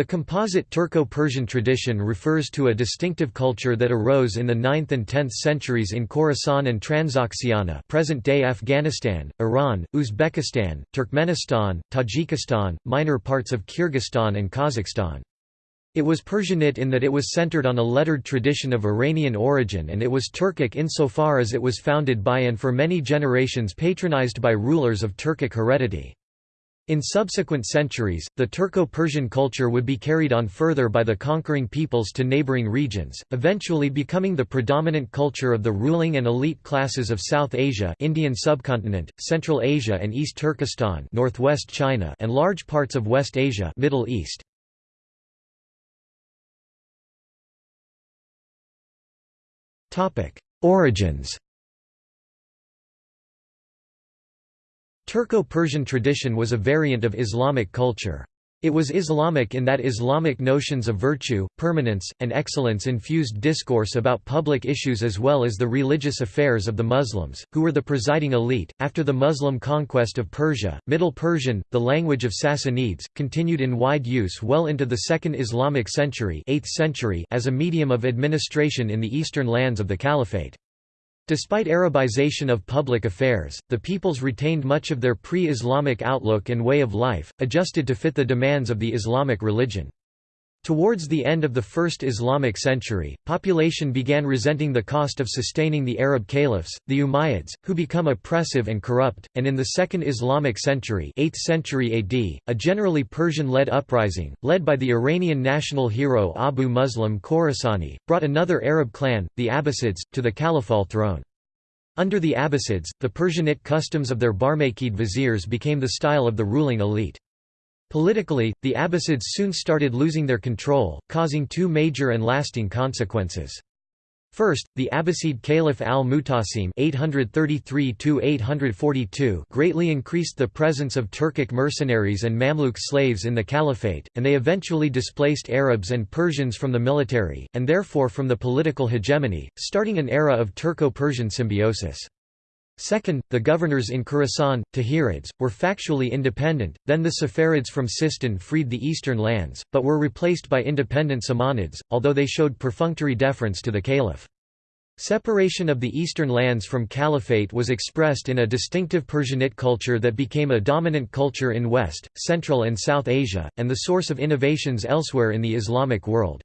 The composite Turco-Persian tradition refers to a distinctive culture that arose in the 9th and 10th centuries in Khorasan and Transoxiana present-day Afghanistan, Iran, Uzbekistan, Turkmenistan, Tajikistan, minor parts of Kyrgyzstan and Kazakhstan. It was Persianate in that it was centered on a lettered tradition of Iranian origin and it was Turkic insofar as it was founded by and for many generations patronized by rulers of Turkic heredity. In subsequent centuries, the Turco-Persian culture would be carried on further by the conquering peoples to neighboring regions, eventually becoming the predominant culture of the ruling and elite classes of South Asia Indian subcontinent, Central Asia and East Turkestan northwest China and large parts of West Asia Middle East. Origins Turco-Persian tradition was a variant of Islamic culture. It was Islamic in that Islamic notions of virtue, permanence, and excellence infused discourse about public issues as well as the religious affairs of the Muslims, who were the presiding elite. After the Muslim conquest of Persia, Middle Persian, the language of Sassanids, continued in wide use well into the Second Islamic century, 8th century as a medium of administration in the eastern lands of the Caliphate. Despite Arabization of public affairs, the peoples retained much of their pre-Islamic outlook and way of life, adjusted to fit the demands of the Islamic religion. Towards the end of the first Islamic century, population began resenting the cost of sustaining the Arab caliphs, the Umayyads, who become oppressive and corrupt, and in the second Islamic century 8th century AD, a generally Persian-led uprising, led by the Iranian national hero Abu Muslim Khorasani, brought another Arab clan, the Abbasids, to the caliphal throne. Under the Abbasids, the Persianate customs of their Barmakid viziers became the style of the ruling elite. Politically, the Abbasids soon started losing their control, causing two major and lasting consequences. First, the Abbasid Caliph al-Mutasim greatly increased the presence of Turkic mercenaries and Mamluk slaves in the caliphate, and they eventually displaced Arabs and Persians from the military, and therefore from the political hegemony, starting an era of Turco-Persian symbiosis. Second, the governors in Khorasan, Tahirids, were factually independent, then the Saffarids from Sistan freed the eastern lands, but were replaced by independent Samanids, although they showed perfunctory deference to the caliph. Separation of the eastern lands from caliphate was expressed in a distinctive Persianate culture that became a dominant culture in West, Central and South Asia, and the source of innovations elsewhere in the Islamic world.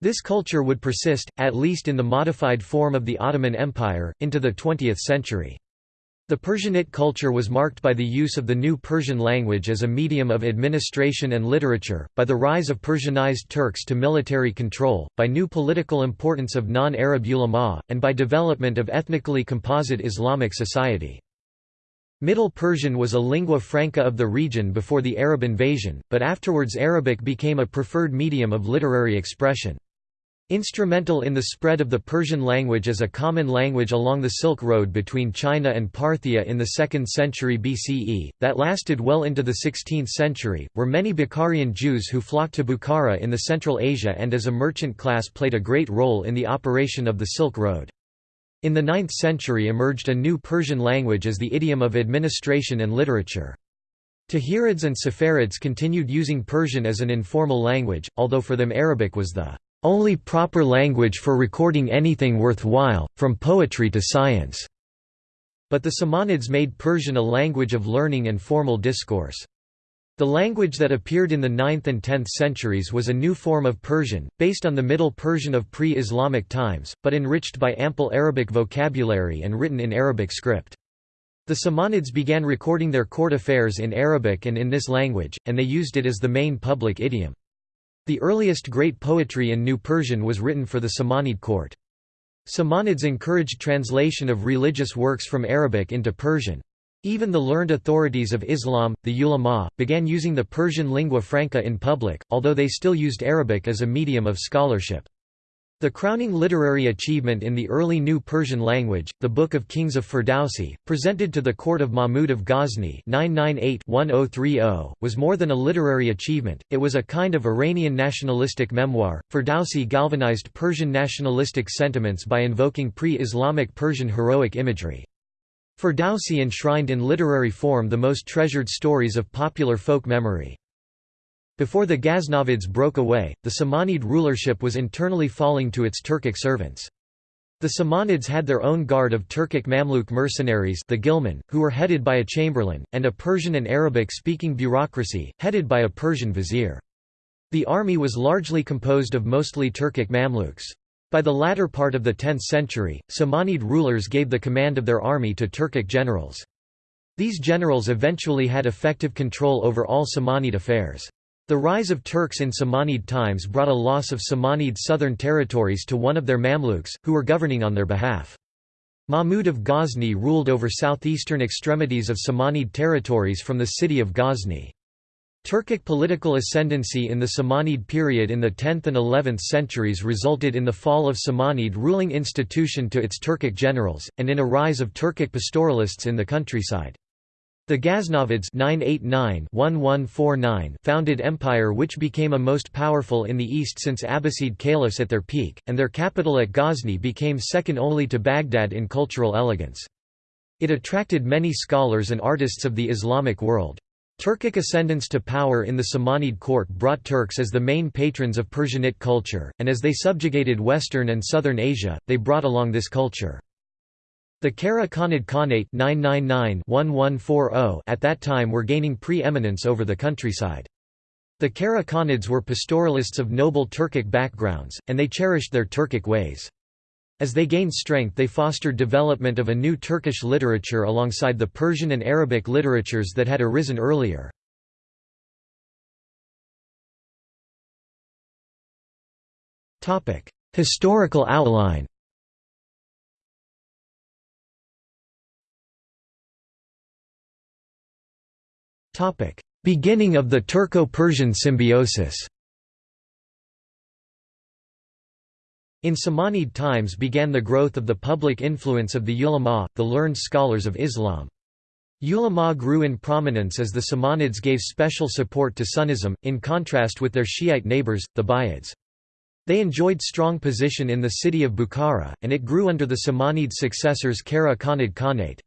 This culture would persist, at least in the modified form of the Ottoman Empire, into the 20th century. The Persianate culture was marked by the use of the new Persian language as a medium of administration and literature, by the rise of Persianized Turks to military control, by new political importance of non-Arab ulama, and by development of ethnically composite Islamic society. Middle Persian was a lingua franca of the region before the Arab invasion, but afterwards Arabic became a preferred medium of literary expression. Instrumental in the spread of the Persian language as a common language along the Silk Road between China and Parthia in the 2nd century BCE, that lasted well into the 16th century, were many Bukharian Jews who flocked to Bukhara in the Central Asia and as a merchant class played a great role in the operation of the Silk Road. In the 9th century emerged a new Persian language as the idiom of administration and literature. Tahirids and Saffarids continued using Persian as an informal language, although for them Arabic was the only proper language for recording anything worthwhile, from poetry to science." But the Samanids made Persian a language of learning and formal discourse. The language that appeared in the 9th and 10th centuries was a new form of Persian, based on the Middle Persian of pre-Islamic times, but enriched by ample Arabic vocabulary and written in Arabic script. The Samanids began recording their court affairs in Arabic and in this language, and they used it as the main public idiom. The earliest great poetry in New Persian was written for the Samanid court. Samanids encouraged translation of religious works from Arabic into Persian. Even the learned authorities of Islam, the ulama, began using the Persian lingua franca in public, although they still used Arabic as a medium of scholarship. The crowning literary achievement in the early New Persian language, the Book of Kings of Ferdowsi, presented to the court of Mahmud of Ghazni 998-1030, was more than a literary achievement, it was a kind of Iranian nationalistic memoir. Ferdowsi galvanized Persian nationalistic sentiments by invoking pre-Islamic Persian heroic imagery. Ferdowsi enshrined in literary form the most treasured stories of popular folk memory. Before the Ghaznavids broke away, the Samanid rulership was internally falling to its Turkic servants. The Samanids had their own guard of Turkic Mamluk mercenaries the Ghilman, who were headed by a chamberlain, and a Persian and Arabic-speaking bureaucracy, headed by a Persian vizier. The army was largely composed of mostly Turkic Mamluks. By the latter part of the 10th century, Samanid rulers gave the command of their army to Turkic generals. These generals eventually had effective control over all Samanid affairs. The rise of Turks in Samanid times brought a loss of Samanid southern territories to one of their Mamluks, who were governing on their behalf. Mahmud of Ghazni ruled over southeastern extremities of Samanid territories from the city of Ghazni. Turkic political ascendancy in the Samanid period in the 10th and 11th centuries resulted in the fall of Samanid ruling institution to its Turkic generals, and in a rise of Turkic pastoralists in the countryside. The Ghaznavids 989 founded empire which became a most powerful in the east since Abbasid caliphs at their peak, and their capital at Ghazni became second only to Baghdad in cultural elegance. It attracted many scholars and artists of the Islamic world. Turkic ascendance to power in the Samanid court brought Turks as the main patrons of Persianate culture, and as they subjugated Western and Southern Asia, they brought along this culture. The Kara Khanid Khanate 999 at that time were gaining pre-eminence over the countryside. The Kara Khanids were pastoralists of noble Turkic backgrounds, and they cherished their Turkic ways. As they gained strength they fostered development of a new Turkish literature alongside the Persian and Arabic literatures that had arisen earlier. Historical outline Beginning of the Turco-Persian symbiosis In Samanid times began the growth of the public influence of the ulama, the learned scholars of Islam. Ulama grew in prominence as the Samanids gave special support to Sunnism, in contrast with their Shiite neighbors, the Buyids. They enjoyed strong position in the city of Bukhara, and it grew under the Samanid successors Kara Khanid Khanate.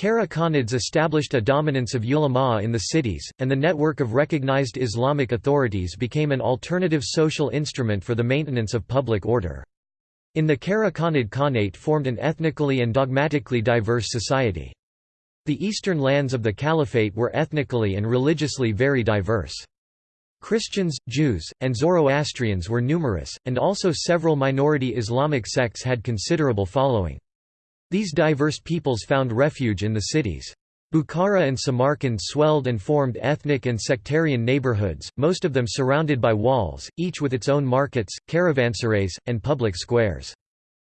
Kara Khanids established a dominance of ulama in the cities, and the network of recognized Islamic authorities became an alternative social instrument for the maintenance of public order. In the Kara Khanid Khanate formed an ethnically and dogmatically diverse society. The eastern lands of the caliphate were ethnically and religiously very diverse. Christians, Jews, and Zoroastrians were numerous, and also several minority Islamic sects had considerable following. These diverse peoples found refuge in the cities. Bukhara and Samarkand swelled and formed ethnic and sectarian neighborhoods, most of them surrounded by walls, each with its own markets, caravanserais, and public squares.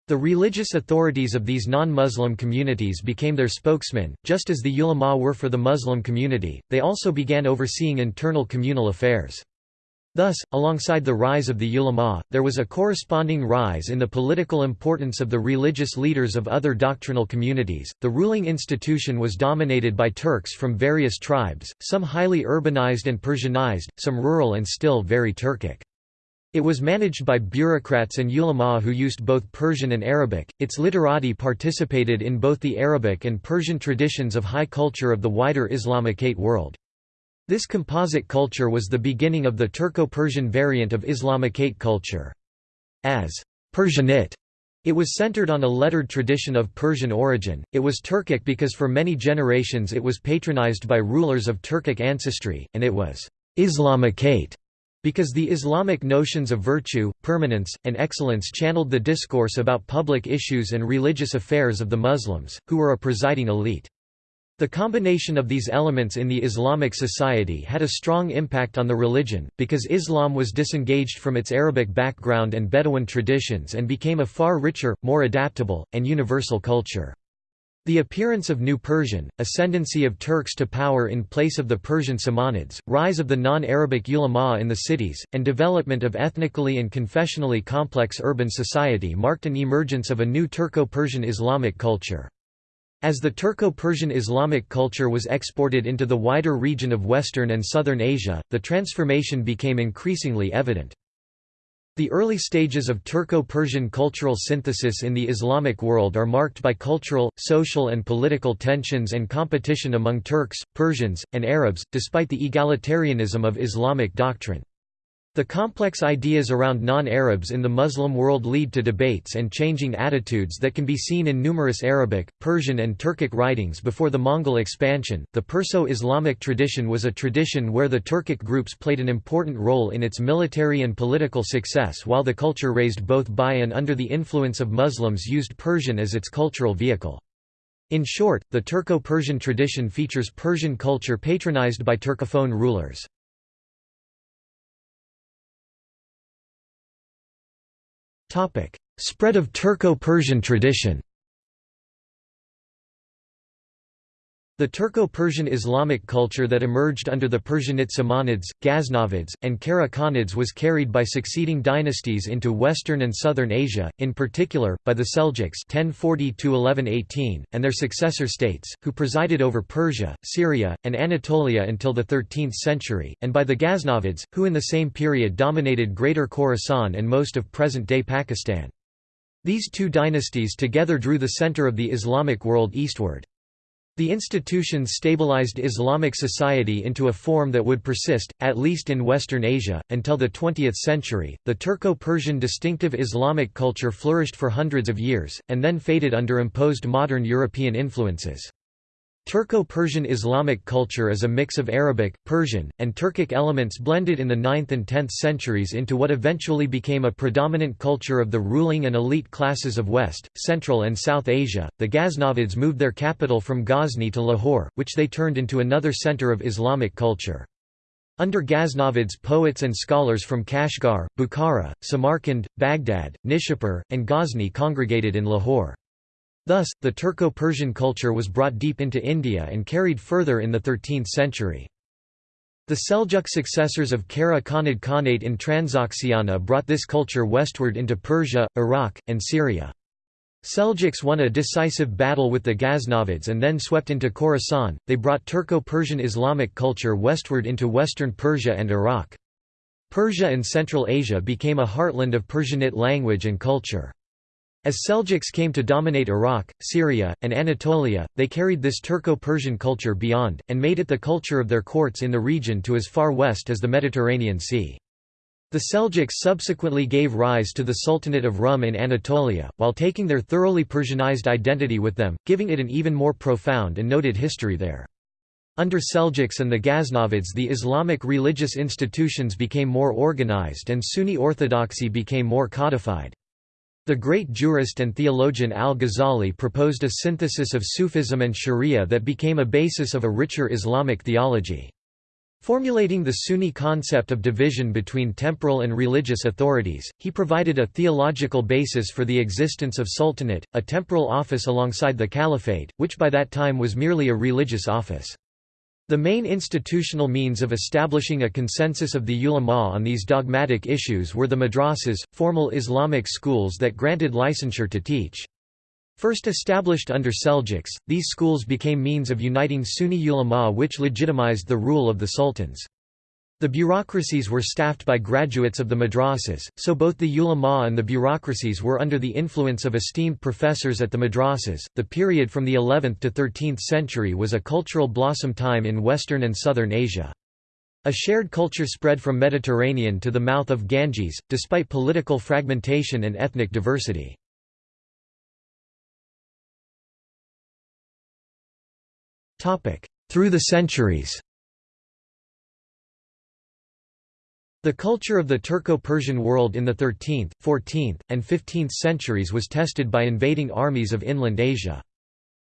The religious authorities of these non-Muslim communities became their spokesmen, just as the ulama were for the Muslim community, they also began overseeing internal communal affairs. Thus, alongside the rise of the ulama, there was a corresponding rise in the political importance of the religious leaders of other doctrinal communities. The ruling institution was dominated by Turks from various tribes, some highly urbanized and Persianized, some rural and still very Turkic. It was managed by bureaucrats and ulama who used both Persian and Arabic. Its literati participated in both the Arabic and Persian traditions of high culture of the wider Islamicate world. This composite culture was the beginning of the Turco-Persian variant of Islamicate culture. As Persianate, it was centered on a lettered tradition of Persian origin. It was Turkic because for many generations it was patronized by rulers of Turkic ancestry, and it was Islamicate because the Islamic notions of virtue, permanence, and excellence channeled the discourse about public issues and religious affairs of the Muslims, who were a presiding elite. The combination of these elements in the Islamic society had a strong impact on the religion, because Islam was disengaged from its Arabic background and Bedouin traditions and became a far richer, more adaptable, and universal culture. The appearance of New Persian, ascendancy of Turks to power in place of the Persian Samanids, rise of the non-Arabic ulama in the cities, and development of ethnically and confessionally complex urban society marked an emergence of a new Turco-Persian Islamic culture. As the Turco-Persian Islamic culture was exported into the wider region of Western and Southern Asia, the transformation became increasingly evident. The early stages of Turco-Persian cultural synthesis in the Islamic world are marked by cultural, social and political tensions and competition among Turks, Persians, and Arabs, despite the egalitarianism of Islamic doctrine. The complex ideas around non-Arabs in the Muslim world lead to debates and changing attitudes that can be seen in numerous Arabic, Persian and Turkic writings before the Mongol expansion. The Perso-Islamic tradition was a tradition where the Turkic groups played an important role in its military and political success while the culture raised both by and under the influence of Muslims used Persian as its cultural vehicle. In short, the Turco-Persian tradition features Persian culture patronized by Turcophone rulers. Spread of Turco-Persian tradition The Turco-Persian Islamic culture that emerged under the Persianate Samanids, Ghaznavids, and Kara Khanids was carried by succeeding dynasties into Western and Southern Asia, in particular, by the Seljuks 1040 and their successor states, who presided over Persia, Syria, and Anatolia until the 13th century, and by the Ghaznavids, who in the same period dominated Greater Khorasan and most of present-day Pakistan. These two dynasties together drew the center of the Islamic world eastward. The institutions stabilized Islamic society into a form that would persist, at least in Western Asia, until the 20th century. The Turco Persian distinctive Islamic culture flourished for hundreds of years, and then faded under imposed modern European influences. Turco-Persian Islamic culture is a mix of Arabic, Persian, and Turkic elements blended in the 9th and 10th centuries into what eventually became a predominant culture of the ruling and elite classes of West, Central and South Asia. The Ghaznavids moved their capital from Ghazni to Lahore, which they turned into another center of Islamic culture. Under Ghaznavids poets and scholars from Kashgar, Bukhara, Samarkand, Baghdad, Nishapur, and Ghazni congregated in Lahore. Thus, the Turco-Persian culture was brought deep into India and carried further in the 13th century. The Seljuk successors of Kara Khanid Khanate in Transoxiana brought this culture westward into Persia, Iraq, and Syria. Seljuks won a decisive battle with the Ghaznavids and then swept into Khorasan. They brought Turco-Persian Islamic culture westward into western Persia and Iraq. Persia and Central Asia became a heartland of Persianate language and culture. As Seljuks came to dominate Iraq, Syria, and Anatolia, they carried this Turco-Persian culture beyond, and made it the culture of their courts in the region to as far west as the Mediterranean Sea. The Seljuks subsequently gave rise to the Sultanate of Rum in Anatolia, while taking their thoroughly Persianized identity with them, giving it an even more profound and noted history there. Under Seljuks and the Ghaznavids the Islamic religious institutions became more organized and Sunni orthodoxy became more codified. The great jurist and theologian al-Ghazali proposed a synthesis of Sufism and Sharia that became a basis of a richer Islamic theology. Formulating the Sunni concept of division between temporal and religious authorities, he provided a theological basis for the existence of sultanate, a temporal office alongside the caliphate, which by that time was merely a religious office. The main institutional means of establishing a consensus of the ulama on these dogmatic issues were the madrasas, formal Islamic schools that granted licensure to teach. First established under Seljuks, these schools became means of uniting Sunni ulama which legitimized the rule of the sultans. The bureaucracies were staffed by graduates of the madrasas, so both the ulama and the bureaucracies were under the influence of esteemed professors at the madrasas. The period from the 11th to 13th century was a cultural blossom time in Western and Southern Asia. A shared culture spread from Mediterranean to the mouth of Ganges, despite political fragmentation and ethnic diversity. Through the centuries The culture of the Turco-Persian world in the 13th, 14th, and 15th centuries was tested by invading armies of inland Asia.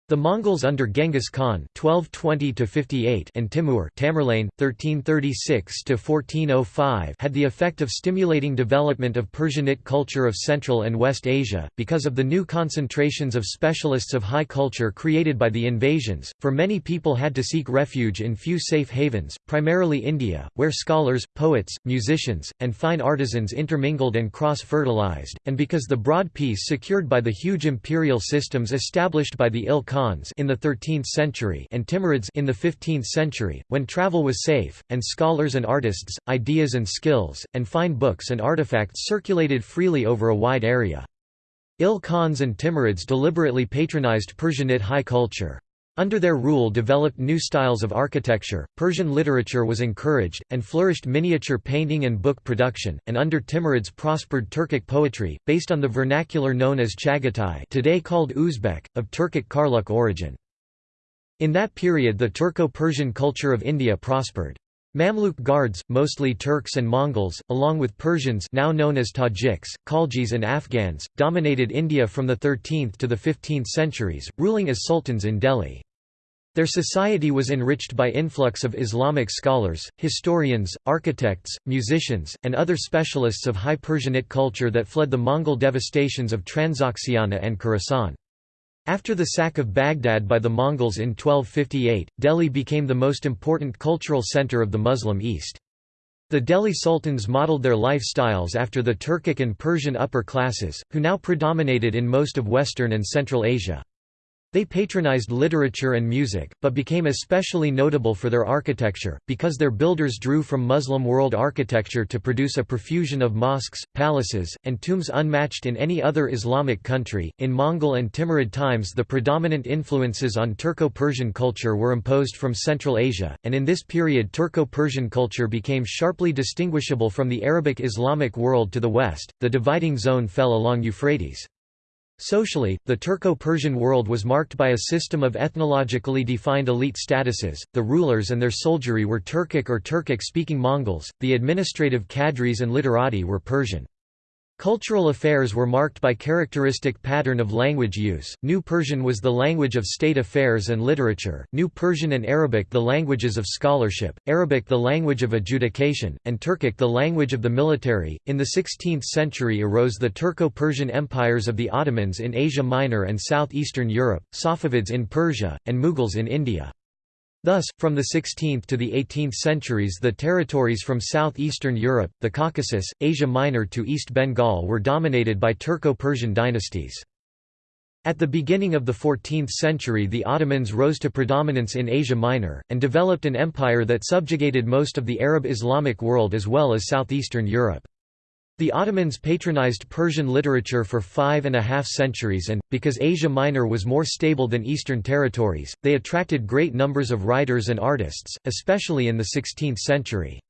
The Mongols under Genghis Khan (1220–58) and Timur (Tamerlane, 1336–1405) had the effect of stimulating development of Persianate culture of Central and West Asia because of the new concentrations of specialists of high culture created by the invasions. For many people had to seek refuge in few safe havens, primarily India, where scholars, poets, musicians, and fine artisans intermingled and cross-fertilized, and because the broad peace secured by the huge imperial systems established by the Il Khans in the 13th century and Timurids in the 15th century, when travel was safe, and scholars and artists, ideas and skills, and fine books and artifacts circulated freely over a wide area. Il Khans and Timurids deliberately patronized Persianate high culture. Under their rule developed new styles of architecture, Persian literature was encouraged, and flourished miniature painting and book production, and under Timurids prospered Turkic poetry, based on the vernacular known as Chagatai today called Uzbek, of Turkic Karluk origin. In that period the Turco-Persian culture of India prospered. Mamluk Guards, mostly Turks and Mongols, along with Persians now known as Tajiks, Khaljis and Afghans, dominated India from the 13th to the 15th centuries, ruling as sultans in Delhi. Their society was enriched by influx of Islamic scholars, historians, architects, musicians, and other specialists of high Persianate culture that fled the Mongol devastations of Transoxiana and Khorasan. After the sack of Baghdad by the Mongols in 1258, Delhi became the most important cultural center of the Muslim East. The Delhi sultans modeled their lifestyles after the Turkic and Persian upper classes, who now predominated in most of Western and Central Asia. They patronized literature and music, but became especially notable for their architecture, because their builders drew from Muslim world architecture to produce a profusion of mosques, palaces, and tombs unmatched in any other Islamic country. In Mongol and Timurid times, the predominant influences on Turco Persian culture were imposed from Central Asia, and in this period Turco Persian culture became sharply distinguishable from the Arabic Islamic world to the west. The dividing zone fell along Euphrates. Socially, the Turco-Persian world was marked by a system of ethnologically defined elite statuses, the rulers and their soldiery were Turkic or Turkic-speaking Mongols, the administrative cadres and literati were Persian. Cultural affairs were marked by characteristic pattern of language use. New Persian was the language of state affairs and literature, New Persian and Arabic the languages of scholarship, Arabic the language of adjudication, and Turkic the language of the military. In the 16th century arose the Turco-Persian empires of the Ottomans in Asia Minor and southeastern Europe, Safavids in Persia, and Mughals in India. Thus, from the 16th to the 18th centuries the territories from southeastern Europe, the Caucasus, Asia Minor to East Bengal were dominated by Turco-Persian dynasties. At the beginning of the 14th century the Ottomans rose to predominance in Asia Minor, and developed an empire that subjugated most of the Arab Islamic world as well as southeastern Europe. The Ottomans patronized Persian literature for five and a half centuries and, because Asia Minor was more stable than Eastern territories, they attracted great numbers of writers and artists, especially in the 16th century.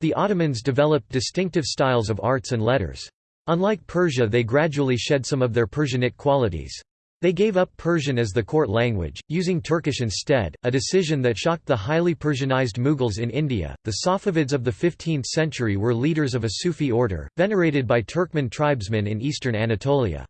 The Ottomans developed distinctive styles of arts and letters. Unlike Persia they gradually shed some of their Persianate qualities. They gave up Persian as the court language, using Turkish instead, a decision that shocked the highly Persianized Mughals in India. The Safavids of the 15th century were leaders of a Sufi order, venerated by Turkmen tribesmen in eastern Anatolia.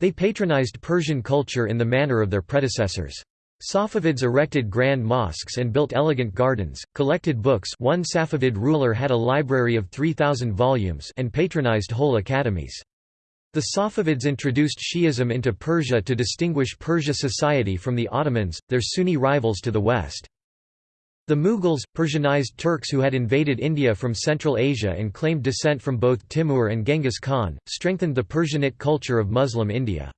They patronized Persian culture in the manner of their predecessors. Safavids erected grand mosques and built elegant gardens, collected books one Safavid ruler had a library of 3,000 volumes and patronized whole academies. The Safavids introduced Shi'ism into Persia to distinguish Persia society from the Ottomans, their Sunni rivals to the west. The Mughals, Persianized Turks who had invaded India from Central Asia and claimed descent from both Timur and Genghis Khan, strengthened the Persianate culture of Muslim India.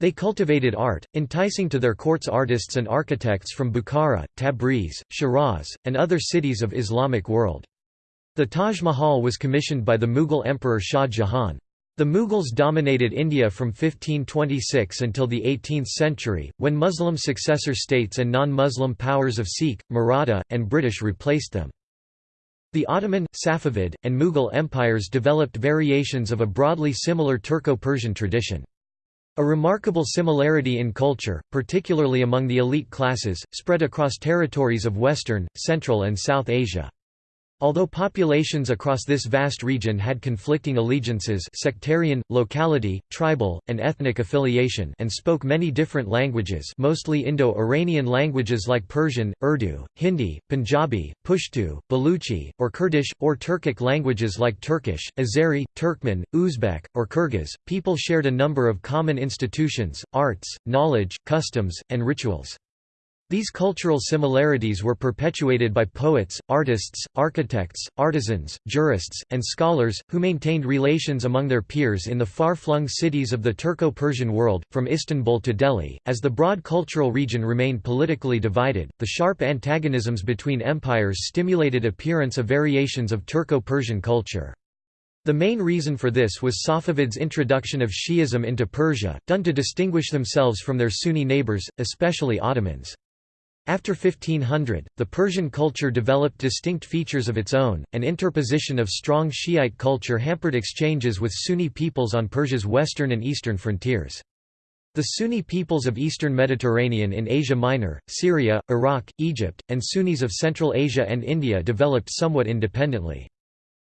They cultivated art, enticing to their courts artists and architects from Bukhara, Tabriz, Shiraz, and other cities of Islamic world. The Taj Mahal was commissioned by the Mughal Emperor Shah Jahan. The Mughals dominated India from 1526 until the 18th century, when Muslim successor states and non-Muslim powers of Sikh, Maratha, and British replaced them. The Ottoman, Safavid, and Mughal empires developed variations of a broadly similar Turco-Persian tradition. A remarkable similarity in culture, particularly among the elite classes, spread across territories of Western, Central and South Asia. Although populations across this vast region had conflicting allegiances sectarian, locality, tribal, and ethnic affiliation and spoke many different languages mostly Indo-Iranian languages like Persian, Urdu, Hindi, Punjabi, Pashto, Baluchi, or Kurdish, or Turkic languages like Turkish, Azeri, Turkmen, Uzbek, or Kyrgyz, people shared a number of common institutions, arts, knowledge, customs, and rituals. These cultural similarities were perpetuated by poets, artists, architects, artisans, jurists, and scholars, who maintained relations among their peers in the far-flung cities of the Turco-Persian world, from Istanbul to Delhi. As the broad cultural region remained politically divided, the sharp antagonisms between empires stimulated appearance of variations of Turco-Persian culture. The main reason for this was Safavids' introduction of Shi'ism into Persia, done to distinguish themselves from their Sunni neighbors, especially Ottomans. After 1500, the Persian culture developed distinct features of its own, and interposition of strong Shiite culture hampered exchanges with Sunni peoples on Persia's western and eastern frontiers. The Sunni peoples of eastern Mediterranean in Asia Minor, Syria, Iraq, Egypt, and Sunnis of Central Asia and India developed somewhat independently.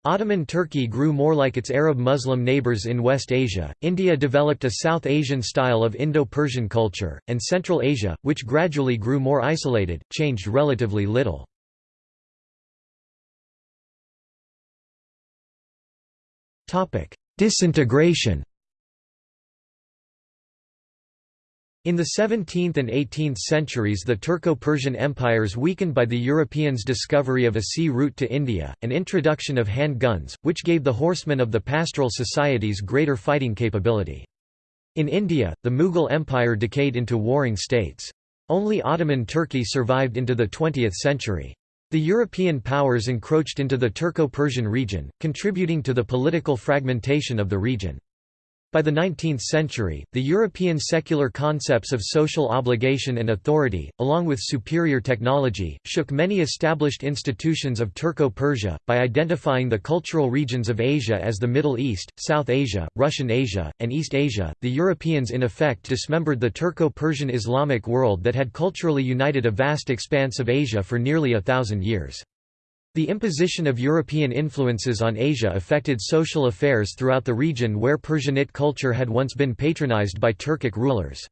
Ottoman Turkey grew more like its Arab Muslim neighbors in West Asia, India developed a South Asian style of Indo-Persian culture, and Central Asia, which gradually grew more isolated, changed relatively little. Disintegration In the 17th and 18th centuries the Turco-Persian empires weakened by the Europeans' discovery of a sea route to India, and introduction of hand guns, which gave the horsemen of the pastoral societies greater fighting capability. In India, the Mughal Empire decayed into warring states. Only Ottoman Turkey survived into the 20th century. The European powers encroached into the Turco-Persian region, contributing to the political fragmentation of the region. By the 19th century, the European secular concepts of social obligation and authority, along with superior technology, shook many established institutions of Turco-Persia, by identifying the cultural regions of Asia as the Middle East, South Asia, Russian Asia, and East Asia. The Europeans in effect dismembered the Turco-Persian Islamic world that had culturally united a vast expanse of Asia for nearly a thousand years. The imposition of European influences on Asia affected social affairs throughout the region where Persianate culture had once been patronized by Turkic rulers.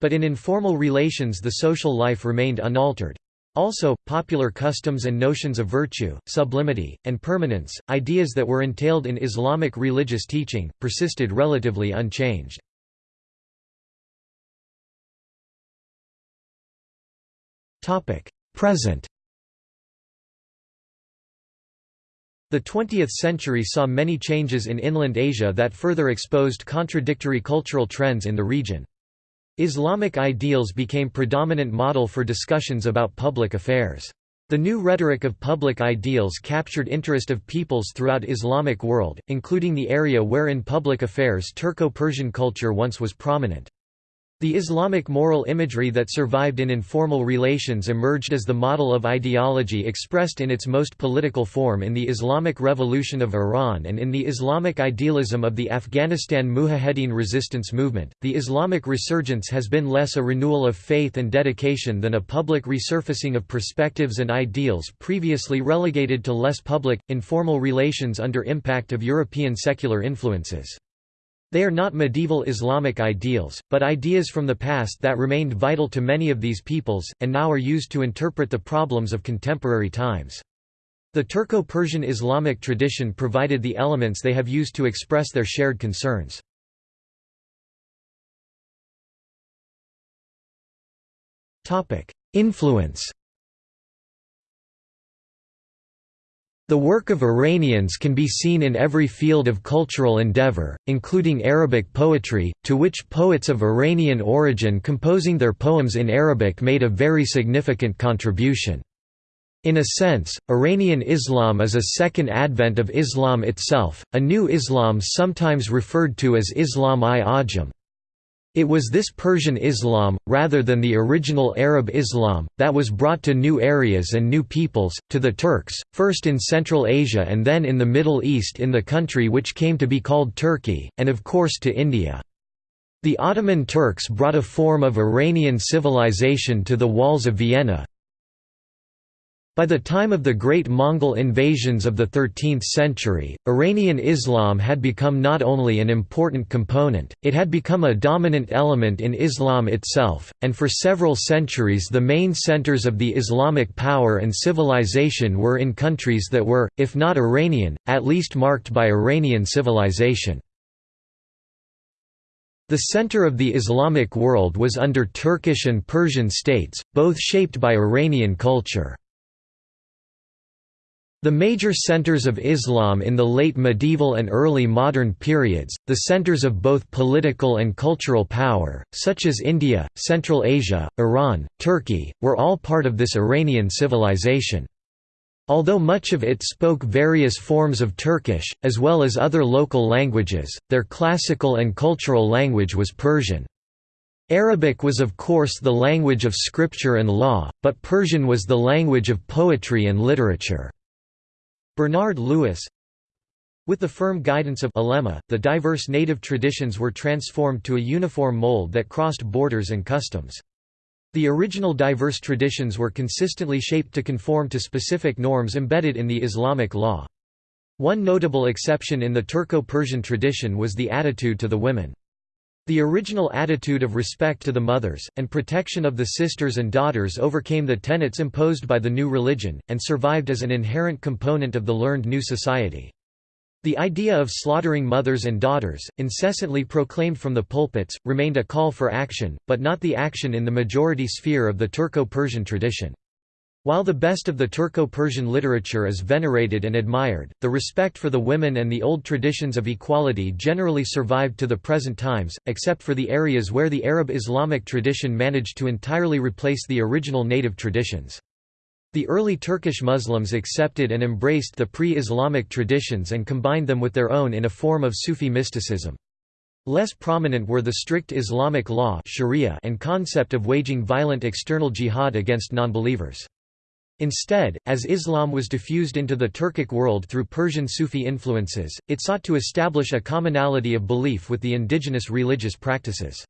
But in informal relations the social life remained unaltered. Also, popular customs and notions of virtue, sublimity, and permanence, ideas that were entailed in Islamic religious teaching, persisted relatively unchanged. Present The 20th century saw many changes in inland Asia that further exposed contradictory cultural trends in the region. Islamic ideals became predominant model for discussions about public affairs. The new rhetoric of public ideals captured interest of peoples throughout Islamic world, including the area where in public affairs Turco-Persian culture once was prominent. The Islamic moral imagery that survived in informal relations emerged as the model of ideology expressed in its most political form in the Islamic Revolution of Iran and in the Islamic idealism of the Afghanistan Mujahedin resistance movement. The Islamic resurgence has been less a renewal of faith and dedication than a public resurfacing of perspectives and ideals previously relegated to less public, informal relations under impact of European secular influences. They are not medieval Islamic ideals, but ideas from the past that remained vital to many of these peoples, and now are used to interpret the problems of contemporary times. The Turco-Persian Islamic tradition provided the elements they have used to express their shared concerns. Influence The work of Iranians can be seen in every field of cultural endeavor, including Arabic poetry, to which poets of Iranian origin composing their poems in Arabic made a very significant contribution. In a sense, Iranian Islam is a second advent of Islam itself, a new Islam sometimes referred to as Islam-i-Ajam. It was this Persian Islam, rather than the original Arab Islam, that was brought to new areas and new peoples, to the Turks, first in Central Asia and then in the Middle East in the country which came to be called Turkey, and of course to India. The Ottoman Turks brought a form of Iranian civilization to the walls of Vienna, by the time of the great Mongol invasions of the 13th century, Iranian Islam had become not only an important component, it had become a dominant element in Islam itself, and for several centuries the main centers of the Islamic power and civilization were in countries that were, if not Iranian, at least marked by Iranian civilization. The center of the Islamic world was under Turkish and Persian states, both shaped by Iranian culture. The major centers of Islam in the late medieval and early modern periods, the centers of both political and cultural power, such as India, Central Asia, Iran, Turkey, were all part of this Iranian civilization. Although much of it spoke various forms of Turkish, as well as other local languages, their classical and cultural language was Persian. Arabic was of course the language of scripture and law, but Persian was the language of poetry and literature. Bernard Lewis With the firm guidance of Ulema, the diverse native traditions were transformed to a uniform mold that crossed borders and customs. The original diverse traditions were consistently shaped to conform to specific norms embedded in the Islamic law. One notable exception in the Turco-Persian tradition was the attitude to the women. The original attitude of respect to the mothers, and protection of the sisters and daughters overcame the tenets imposed by the new religion, and survived as an inherent component of the learned new society. The idea of slaughtering mothers and daughters, incessantly proclaimed from the pulpits, remained a call for action, but not the action in the majority sphere of the Turco-Persian tradition. While the best of the Turco-Persian literature is venerated and admired, the respect for the women and the old traditions of equality generally survived to the present times, except for the areas where the Arab Islamic tradition managed to entirely replace the original native traditions. The early Turkish Muslims accepted and embraced the pre-Islamic traditions and combined them with their own in a form of Sufi mysticism. Less prominent were the strict Islamic law sharia and concept of waging violent external jihad against nonbelievers. Instead, as Islam was diffused into the Turkic world through Persian Sufi influences, it sought to establish a commonality of belief with the indigenous religious practices.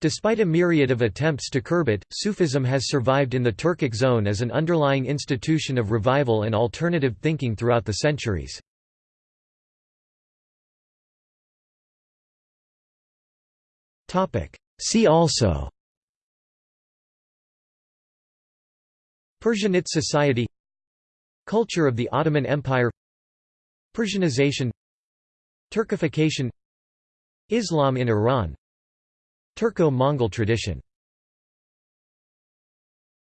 Despite a myriad of attempts to curb it, Sufism has survived in the Turkic zone as an underlying institution of revival and alternative thinking throughout the centuries. See also Persianate society Culture of the Ottoman Empire Persianization Turkification Islam in Iran Turco-Mongol tradition